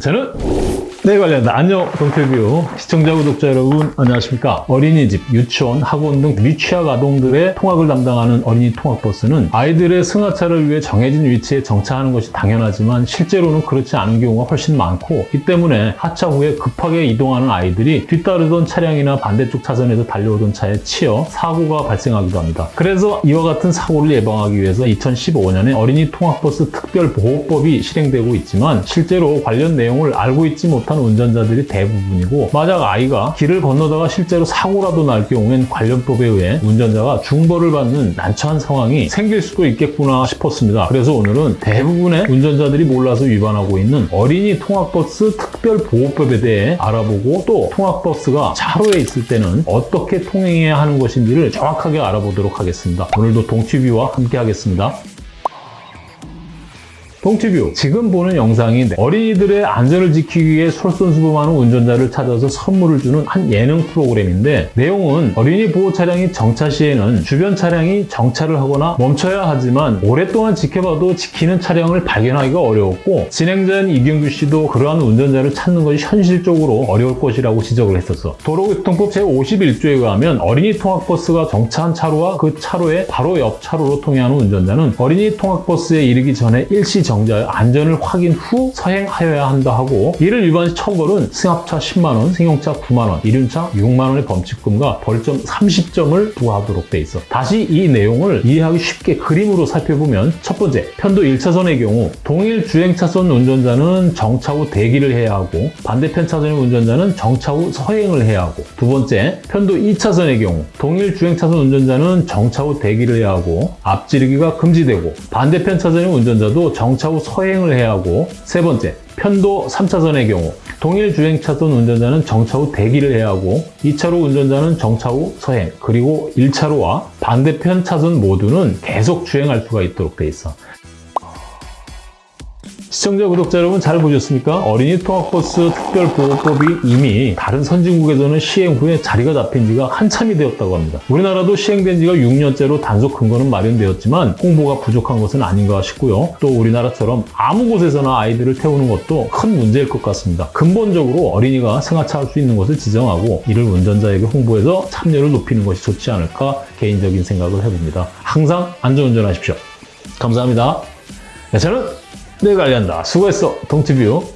저는 네 관련다 안녕 동태뷰 시청자 구독자 여러분 안녕하십니까? 어린이집 유치원 학원 등 미취학 아동들의 통학을 담당하는 어린이 통학버스는 아이들의 승하차를 위해 정해진 위치에 정차하는 것이 당연하지만 실제로는 그렇지 않은 경우가 훨씬 많고 이 때문에 하차 후에 급하게 이동하는 아이들이 뒤따르던 차량이나 반대쪽 차선에서 달려오던 차에 치여 사고가 발생하기도 합니다. 그래서 이와 같은 사고를 예방하기 위해서 2015년에 어린이 통학버스 특별보호법이 실행되고 있지만 실제로 관련 내용 을 알고 있지 못한 운전자들이 대부분이고 만약 아이가 길을 건너다가 실제로 사고라도 날 경우엔 관련법에 의해 운전자가 중벌을 받는 난처한 상황이 생길 수도 있겠구나 싶었습니다. 그래서 오늘은 대부분의 운전자들이 몰라서 위반하고 있는 어린이 통학버스 특별보호법에 대해 알아보고 또 통학버스가 차로에 있을 때는 어떻게 통행해야 하는 것인지를 정확하게 알아보도록 하겠습니다. 오늘도 동치뷰와 함께 하겠습니다. 동티뷰. 지금 보는 영상이 어린이들의 안전을 지키기 위해 솔선수범하는 운전자를 찾아서 선물을 주는 한 예능 프로그램인데 내용은 어린이 보호 차량이 정차 시에는 주변 차량이 정차를 하거나 멈춰야 하지만 오랫동안 지켜봐도 지키는 차량을 발견하기가 어려웠고 진행자인 이경규 씨도 그러한 운전자를 찾는 것이 현실적으로 어려울 것이라고 지적을 했었어. 도로교통법 제51조에 의하면 어린이 통학버스가 정차한 차로와 그 차로의 바로 옆 차로로 통행하는 운전자는 어린이 통학버스에 이르기 전에 일시 정 정자의 안전을 확인 후 서행하여야 한다 하고 이를 위반 시 처벌은 승합차 10만원, 승용차 9만원, 이륜차 6만원의 범칙금과 벌점 30점을 부과하도록 돼 있어. 다시 이 내용을 이해하기 쉽게 그림으로 살펴보면 첫 번째, 편도 1차선의 경우 동일 주행차선 운전자는 정차 후 대기를 해야 하고 반대편 차선의 운전자는 정차 후 서행을 해야 하고 두 번째, 편도 2차선의 경우 동일 주행차선 운전자는 정차 후 대기를 해야 하고 앞지르기가 금지되고 반대편 차선의 운전자도 정차 정차 후 서행을 해야 하고 세 번째, 편도 3차선의 경우 동일 주행차선 운전자는 정차 후 대기를 해야 하고 2차로 운전자는 정차 후 서행 그리고 1차로와 반대편 차선 모두는 계속 주행할 수가 있도록 돼 있어. 시청자, 구독자 여러분 잘 보셨습니까? 어린이 통학버스 특별보호법이 이미 다른 선진국에서는 시행 후에 자리가 잡힌 지가 한참이 되었다고 합니다. 우리나라도 시행된 지가 6년째로 단속 근거는 마련되었지만 홍보가 부족한 것은 아닌가 싶고요. 또 우리나라처럼 아무 곳에서나 아이들을 태우는 것도 큰 문제일 것 같습니다. 근본적으로 어린이가 승하차 할 수 있는 것을 지정하고 이를 운전자에게 홍보해서 참여를 높이는 것이 좋지 않을까 개인적인 생각을 해봅니다. 항상 안전운전하십시오. 감사합니다. 네, 저는 내가 관리한다. 수고했어, 동티뷰.